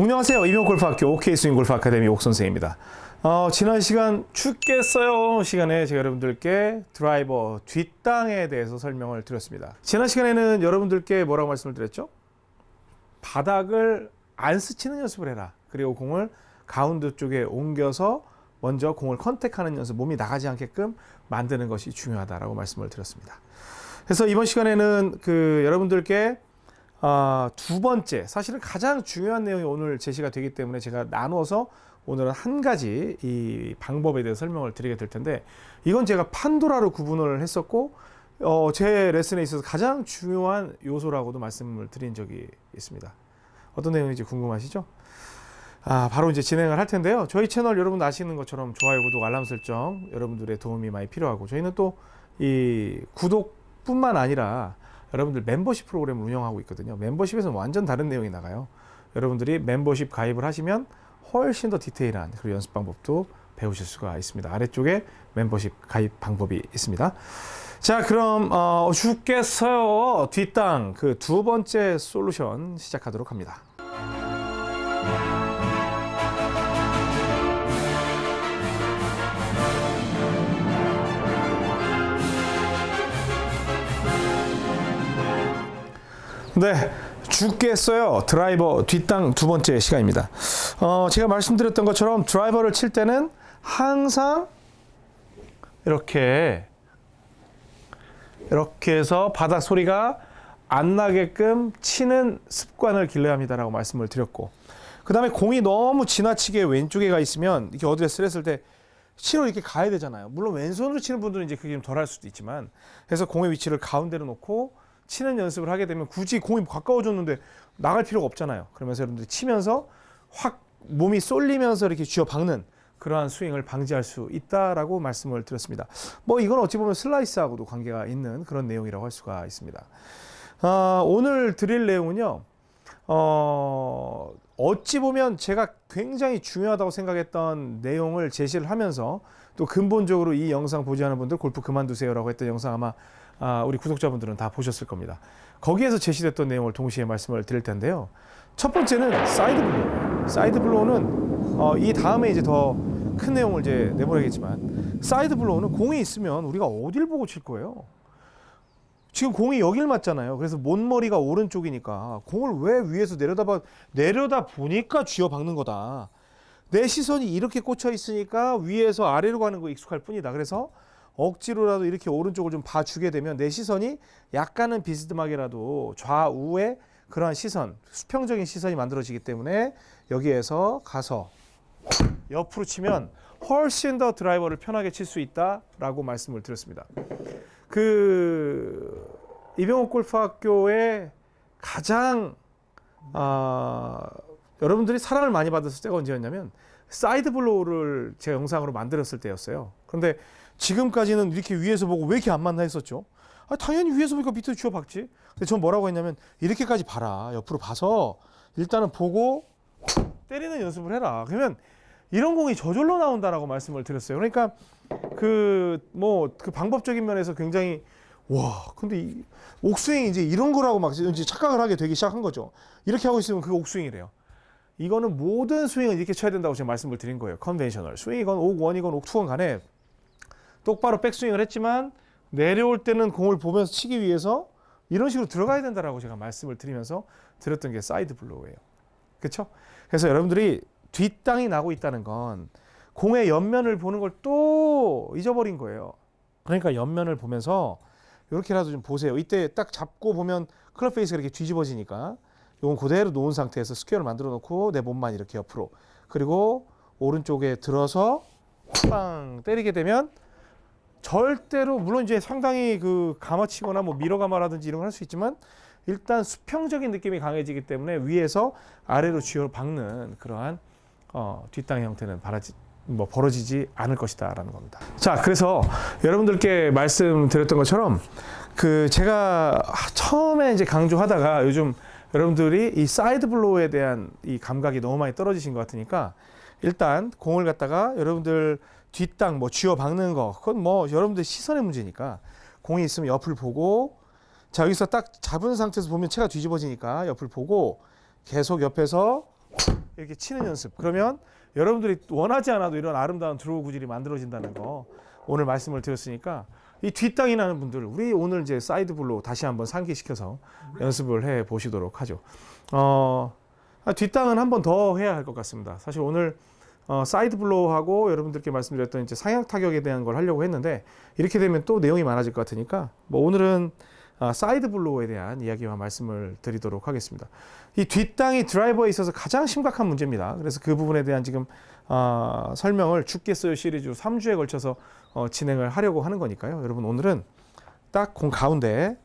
안녕하세요. 이명골프학교 OK스윙 골프 아카데미 옥선생입니다. 어, 지난 시간 죽겠어요 시간에 제가 여러분들께 드라이버 뒷땅에 대해서 설명을 드렸습니다. 지난 시간에는 여러분들께 뭐라고 말씀을 드렸죠? 바닥을 안 스치는 연습을 해라. 그리고 공을 가운데 쪽에 옮겨서 먼저 공을 컨택하는 연습, 몸이 나가지 않게끔 만드는 것이 중요하다라고 말씀을 드렸습니다. 그래서 이번 시간에는 그 여러분들께 아, 두 번째, 사실은 가장 중요한 내용이 오늘 제시가 되기 때문에 제가 나눠서 오늘은 한 가지 이 방법에 대해서 설명을 드리게 될 텐데 이건 제가 판도라로 구분을 했었고 어, 제 레슨에 있어서 가장 중요한 요소라고도 말씀을 드린 적이 있습니다. 어떤 내용인지 궁금하시죠? 아, 바로 이제 진행을 할 텐데요. 저희 채널 여러분 아시는 것처럼 좋아요, 구독, 알람 설정 여러분들의 도움이 많이 필요하고 저희는 또 이 구독뿐만 아니라 여러분들 멤버십 프로그램을 운영하고 있거든요. 멤버십에서는 완전 다른 내용이 나가요. 여러분들이 멤버십 가입을 하시면 훨씬 더 디테일한 그리고 연습 방법도 배우실 수가 있습니다. 아래쪽에 멤버십 가입 방법이 있습니다. 자, 그럼 어, 죽겠어요 뒷땅 그 두 번째 솔루션 시작하도록 합니다. 네. 죽겠어요. 드라이버 뒷땅 두 번째 시간입니다. 어, 제가 말씀드렸던 것처럼 드라이버를 칠 때는 항상 이렇게 이렇게 해서 바닥 소리가 안 나게끔 치는 습관을 길러야 합니다라고 말씀을 드렸고 그 다음에 공이 너무 지나치게 왼쪽에 가 있으면 이렇게 어디에 쓰랬을 때 치러 이렇게 가야 되잖아요. 물론 왼손으로 치는 분들은 이제 그게 좀 덜 할 수도 있지만 그래서 공의 위치를 가운데로 놓고 치는 연습을 하게 되면 굳이 공이 가까워졌는데 나갈 필요가 없잖아요. 그러면서 여러분들이 치면서 확 몸이 쏠리면서 이렇게 쥐어 박는 그러한 스윙을 방지할 수 있다라고 말씀을 드렸습니다. 뭐 이건 어찌 보면 슬라이스하고도 관계가 있는 그런 내용이라고 할 수가 있습니다. 아, 오늘 드릴 내용은요. 어, 어찌 보면 제가 굉장히 중요하다고 생각했던 내용을 제시를 하면서 또 근본적으로 이 영상 보지 않은 분들 골프 그만두세요라고 했던 영상 아마 아, 우리 구독자분들은 다 보셨을 겁니다. 거기에서 제시됐던 내용을 동시에 말씀을 드릴 텐데요. 첫 번째는 side blow. Side blow는 어, 이 다음에 이제 더 큰 내용을 이제 내보내겠지만 side blow는 공이 있으면 우리가 어딜 보고 칠 거예요. 지금 공이 여길 맞잖아요. 그래서 못머리가 오른쪽이니까 공을 왜 위에서 내려다봐 내려다 보니까 쥐어 박는 거다. 내 시선이 이렇게 꽂혀 있으니까 위에서 아래로 가는 거 익숙할 뿐이다. 그래서 억지로라도 이렇게 오른쪽을 좀 봐주게 되면 내 시선이 약간은 비스듬하게라도 좌우에 그러한 시선, 수평적인 시선이 만들어지기 때문에 여기에서 가서 옆으로 치면 훨씬 더 드라이버를 편하게 칠 수 있다라고 말씀을 드렸습니다. 그 이병옥 골프학교의 가장 아, 여러분들이 사랑을 많이 받았을 때가 언제였냐면 side blow를 제가 영상으로 만들었을 때였어요. 그런데 지금까지는 이렇게 위에서 보고 왜 이렇게 안 맞나 했었죠. 아, 당연히 위에서 보니까 밑으로 쥐어 박지. 근데 전 뭐라고 했냐면 이렇게까지 봐라. 옆으로 봐서 일단은 보고 때리는 연습을 해라. 그러면 이런 공이 저절로 나온다라고 말씀을 드렸어요. 그러니까 그 뭐 그 방법적인 면에서 굉장히 와 근데 이 옥스윙이 이제 이런 거라고 막 이제 착각을 하게 되기 시작한 거죠. 이렇게 하고 있으면 그게 옥스윙이래요. 이거는 모든 스윙을 이렇게 쳐야 된다고 제가 말씀을 드린 거예요. conventional 스윙이건 옥원이건 옥투건 간에 똑바로 백스윙을 했지만 내려올 때는 공을 보면서 치기 위해서 이런 식으로 들어가야 된다라고 제가 말씀을 드리면서 드렸던 게 side blow예요. 그렇죠? 그래서 여러분들이 뒷땅이 나고 있다는 건 공의 옆면을 보는 걸 또 잊어버린 거예요. 그러니까 옆면을 보면서 이렇게라도 좀 보세요. 이때 딱 잡고 보면 club face가 이렇게 뒤집어지니까 이건 그대로 놓은 상태에서 square를 만들어 놓고 내 몸만 이렇게 옆으로 그리고 오른쪽에 들어서 빵 때리게 되면 절대로 물론 이제 상당히 그 감아치거나 뭐 밀어 감아라든지 이런 걸 할 수 있지만 일단 수평적인 느낌이 강해지기 때문에 위에서 아래로 쥐어 박는 그러한 어, 뒷땅 형태는 바라지 뭐 벌어지지 않을 것이다라는 겁니다. 자, 그래서 여러분들께 말씀드렸던 것처럼 그 제가 처음에 이제 강조하다가 요즘 여러분들이 이 side blow에 대한 이 감각이 너무 많이 떨어지신 것 같으니까 일단 공을 갖다가 여러분들 뒷땅 뭐 쥐어 박는 거 그건 뭐 여러분들 시선의 문제니까 공이 있으면 옆을 보고 자 여기서 딱 잡은 상태에서 보면 채가 뒤집어지니까 옆을 보고 계속 옆에서 이렇게 치는 연습. 그러면 여러분들이 원하지 않아도 이런 아름다운 draw 구질이 만들어진다는 거 오늘 말씀을 드렸으니까 이 뒷땅이 나는 분들 우리 오늘 이제 side blow 다시 한번 상기시켜서 연습을 해 보시도록 하죠. 어, 아, 뒷땅은 한 번 더 해야 할 것 같습니다. 사실 오늘 어, side blow하고 여러분들께 말씀드렸던 이제 상향 타격에 대한 걸 하려고 했는데 이렇게 되면 또 내용이 많아질 것 같으니까 뭐 오늘은 아, side blow에 대한 이야기와 말씀을 드리도록 하겠습니다. 이 뒷땅이 드라이버에 있어서 가장 심각한 문제입니다. 그래서 그 부분에 대한 지금 아, 설명을 죽겠어요 시리즈로 3주에 걸쳐서 어, 진행을 하려고 하는 거니까요. 여러분 오늘은 딱 공 가운데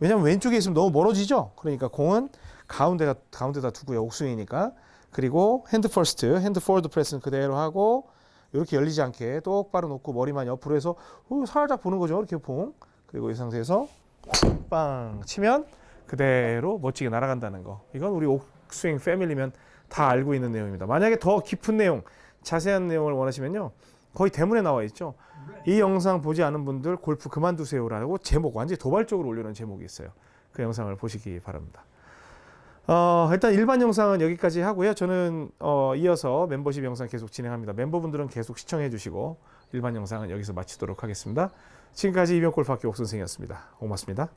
왜냐하면 왼쪽에 있으면 너무 멀어지죠. 그러니까 공은 가운데가 가운데다 두고요. 옥스윙이니까 그리고 hand first, hand forward press는 그대로 하고 이렇게 열리지 않게 똑바로 놓고 머리만 옆으로 해서 어, 살짝 보는 거죠. 이렇게 봉 그리고 이 상태에서 빵 치면 그대로 멋지게 날아간다는 거. 이건 우리 옥스윙 패밀리면 다 알고 있는 내용입니다. 만약에 더 깊은 내용, 자세한 내용을 원하시면요. 거의 대문에 나와 있죠. 이 영상 보지 않은 분들 골프 그만두세요라고 제목 완전히 도발적으로 올려놓은 제목이 있어요. 그 영상을 보시기 바랍니다. 어, 일단 일반 영상은 여기까지 하고요. 저는 어, 이어서 멤버십 영상 계속 진행합니다. 멤버분들은 계속 시청해 주시고 일반 영상은 여기서 마치도록 하겠습니다. 지금까지 이병골프학교 옥선생이었습니다. 고맙습니다.